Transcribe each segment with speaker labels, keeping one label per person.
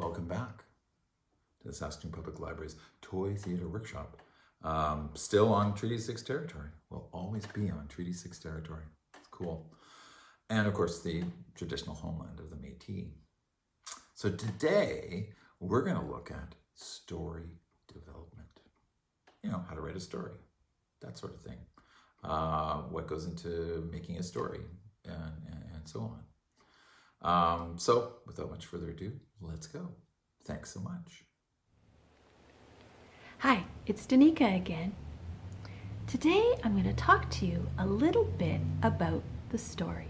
Speaker 1: Welcome back to the Saskatoon Public Library's Toy Theatre Workshop. Um, still on Treaty 6 territory. Will always be on Treaty 6 territory. It's cool. And of course, the traditional homeland of the Métis. So today, we're going to look at story development. You know, how to write a story, that sort of thing. Uh, what goes into making a story, and, and, and so on. Um, so, without much further ado, let's go. Thanks so much.
Speaker 2: Hi, it's Danica again. Today I'm going to talk to you a little bit about the story.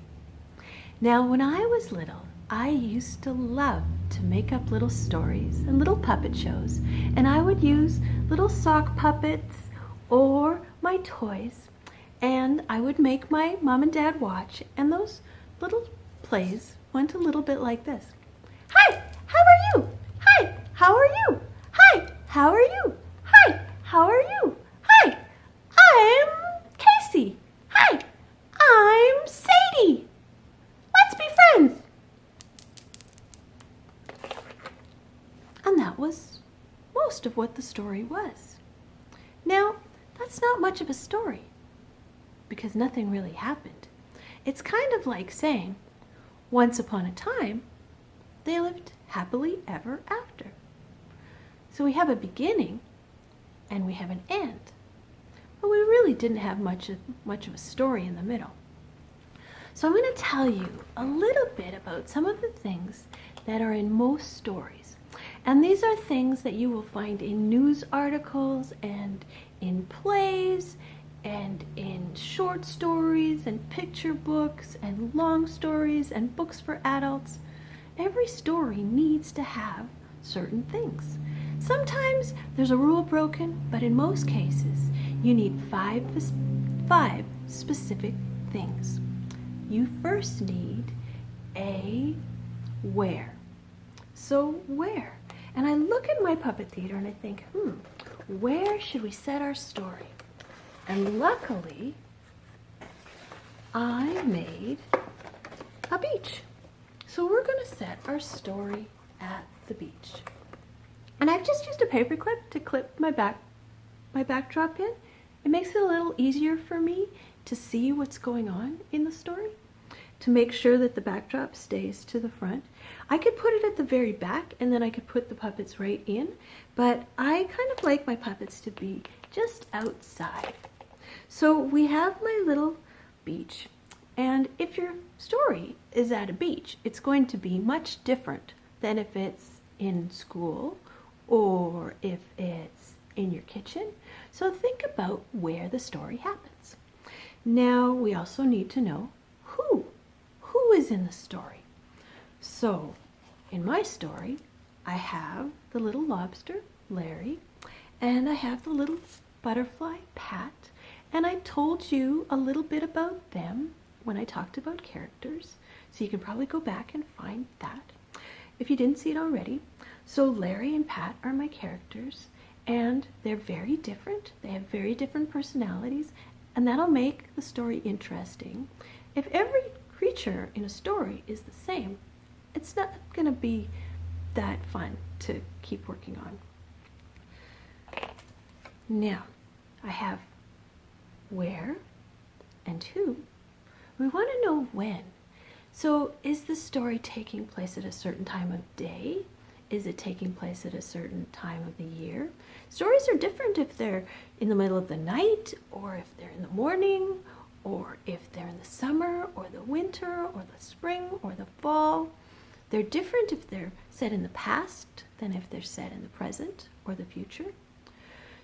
Speaker 2: Now, when I was little, I used to love to make up little stories and little puppet shows, and I would use little sock puppets or my toys, and I would make my mom and dad watch, and those little plays went a little bit like this. Hi, how are you? Hi, how are you? Hi, how are you? Hi, how are you? Hi, I'm Casey. Hi, I'm Sadie. Let's be friends. And that was most of what the story was. Now, that's not much of a story because nothing really happened. It's kind of like saying, once upon a time, they lived happily ever after. So we have a beginning and we have an end. But we really didn't have much of, much of a story in the middle. So I'm going to tell you a little bit about some of the things that are in most stories. And these are things that you will find in news articles and in plays and in short stories and picture books and long stories and books for adults. Every story needs to have certain things. Sometimes there's a rule broken, but in most cases, you need five, five specific things. You first need a where. So where? And I look at my puppet theater and I think, hmm, where should we set our story? And luckily, I made a beach. So we're going to set our story at the beach. And I've just used a paper clip to clip my back my backdrop in. It makes it a little easier for me to see what's going on in the story, to make sure that the backdrop stays to the front. I could put it at the very back and then I could put the puppets right in, but I kind of like my puppets to be just outside. So we have my little beach. And if your story is at a beach, it's going to be much different than if it's in school or if it's in your kitchen. So think about where the story happens. Now we also need to know who. Who is in the story? So in my story, I have the little lobster, Larry, and I have the little butterfly, Pat, and I told you a little bit about them when I talked about characters, so you can probably go back and find that if you didn't see it already. So Larry and Pat are my characters, and they're very different. They have very different personalities, and that'll make the story interesting. If every creature in a story is the same, it's not going to be that fun to keep working on. Now, I have where, and who. We want to know when. So is the story taking place at a certain time of day? Is it taking place at a certain time of the year? Stories are different if they're in the middle of the night, or if they're in the morning, or if they're in the summer, or the winter, or the spring, or the fall. They're different if they're set in the past than if they're set in the present or the future.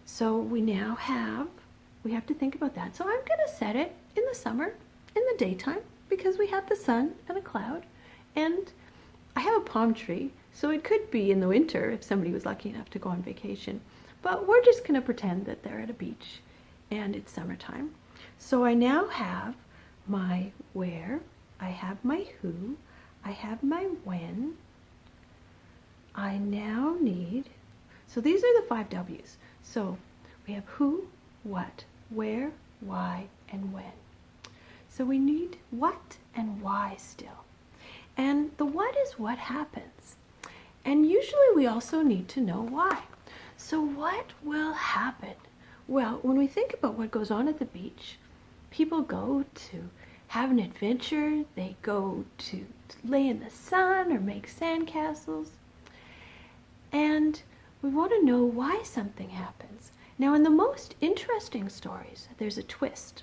Speaker 2: So we now have we have to think about that. So I'm going to set it in the summer, in the daytime, because we have the sun and a cloud. And I have a palm tree, so it could be in the winter if somebody was lucky enough to go on vacation. But we're just going to pretend that they're at a beach and it's summertime. So I now have my where, I have my who, I have my when. I now need, so these are the five W's. So we have who, what, where, why, and when. So we need what and why still. And the what is what happens. And usually we also need to know why. So, what will happen? Well, when we think about what goes on at the beach, people go to have an adventure, they go to lay in the sun or make sandcastles. And we want to know why something happens. Now, in the most interesting stories, there's a twist.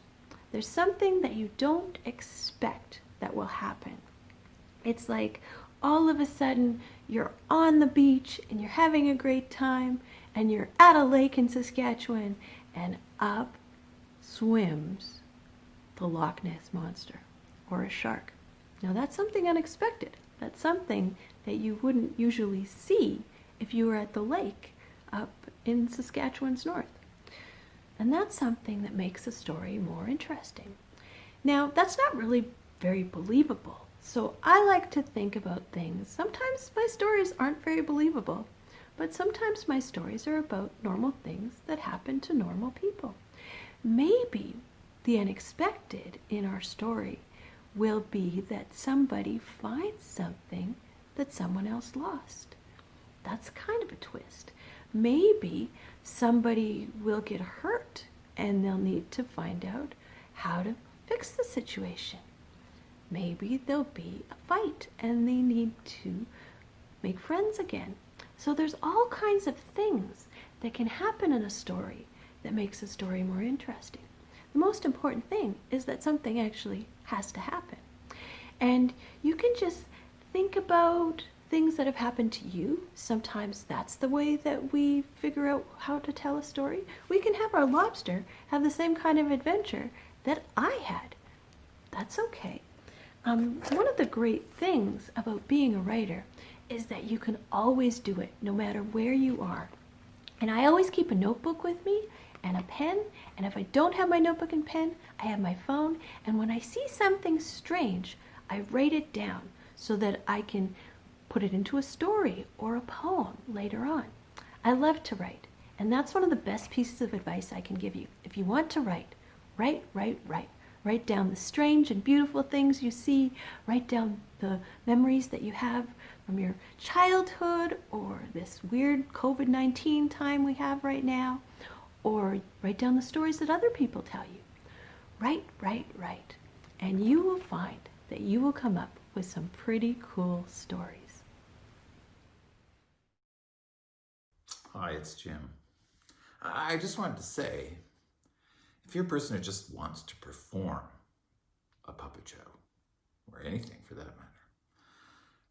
Speaker 2: There's something that you don't expect that will happen. It's like all of a sudden you're on the beach and you're having a great time and you're at a lake in Saskatchewan and up swims the Loch Ness Monster or a shark. Now that's something unexpected. That's something that you wouldn't usually see if you were at the lake up in Saskatchewan's north. And that's something that makes a story more interesting. Now, that's not really very believable. So I like to think about things. Sometimes my stories aren't very believable, but sometimes my stories are about normal things that happen to normal people. Maybe the unexpected in our story will be that somebody finds something that someone else lost. That's kind of a twist. Maybe somebody will get hurt and they'll need to find out how to fix the situation. Maybe there'll be a fight and they need to make friends again. So there's all kinds of things that can happen in a story that makes a story more interesting. The most important thing is that something actually has to happen. And you can just think about things that have happened to you. Sometimes that's the way that we figure out how to tell a story. We can have our lobster have the same kind of adventure that I had. That's okay. Um, one of the great things about being a writer is that you can always do it no matter where you are. And I always keep a notebook with me and a pen. And if I don't have my notebook and pen, I have my phone. And when I see something strange, I write it down so that I can put it into a story or a poem later on. I love to write. And that's one of the best pieces of advice I can give you. If you want to write, write, write, write. Write down the strange and beautiful things you see. Write down the memories that you have from your childhood or this weird COVID 19 time we have right now. Or write down the stories that other people tell you. Write, write, write. And you will find that you will come up with some pretty cool stories.
Speaker 1: Hi, it's Jim. I just wanted to say if you're a person who just wants to perform a puppet show, or anything for that matter,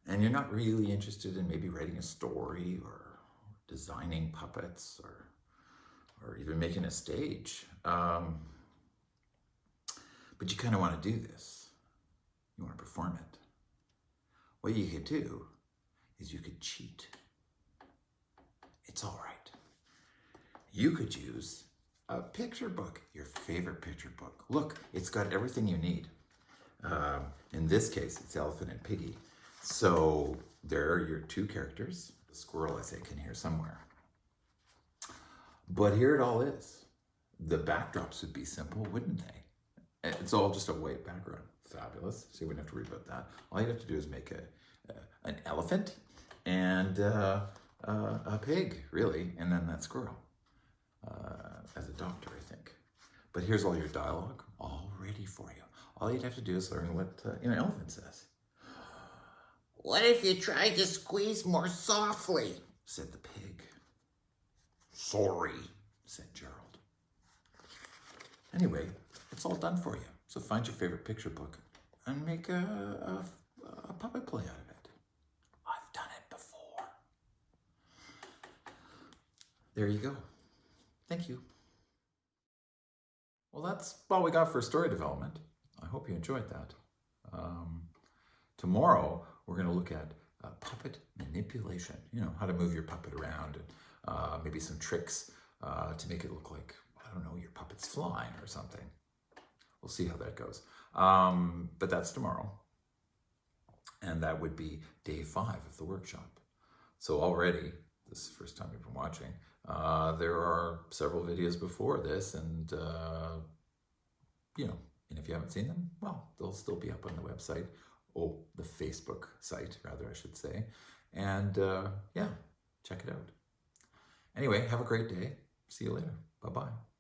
Speaker 1: and you're not really interested in maybe writing a story or designing puppets or or even making a stage, um, but you kind of want to do this, you want to perform it. What you could do is you could cheat. It's all right. You could use a picture book, your favorite picture book. Look, it's got everything you need. Um, in this case, it's Elephant and Piggie. So there are your two characters. The squirrel, I think, in here somewhere. But here it all is. The backdrops would be simple, wouldn't they? It's all just a white background. Fabulous. So you wouldn't have to worry about that. All you have to do is make a, a an elephant and uh, uh, a pig, really, and then that squirrel uh, as a doctor, I think. But here's all your dialogue, all ready for you. All you'd have to do is learn what uh, an elephant says.
Speaker 3: What if you tried to squeeze more softly?
Speaker 1: Said the pig.
Speaker 3: Sorry.
Speaker 1: Said Gerald. Anyway, it's all done for you. So find your favorite picture book and make a, a, a puppet play out of it. I've done it before. There you go. Thank you. Well, that's all we got for story development. I hope you enjoyed that. Um, tomorrow, we're going to look at uh, puppet manipulation. You know, how to move your puppet around and uh, maybe some tricks uh, to make it look like, I don't know, your puppet's flying or something. We'll see how that goes. Um, but that's tomorrow. And that would be day five of the workshop. So already, this is the first time you've been watching, uh, there are several videos before this and, uh, you know, and if you haven't seen them, well, they'll still be up on the website, or the Facebook site, rather, I should say. And uh, yeah, check it out. Anyway, have a great day. See you later. Bye bye.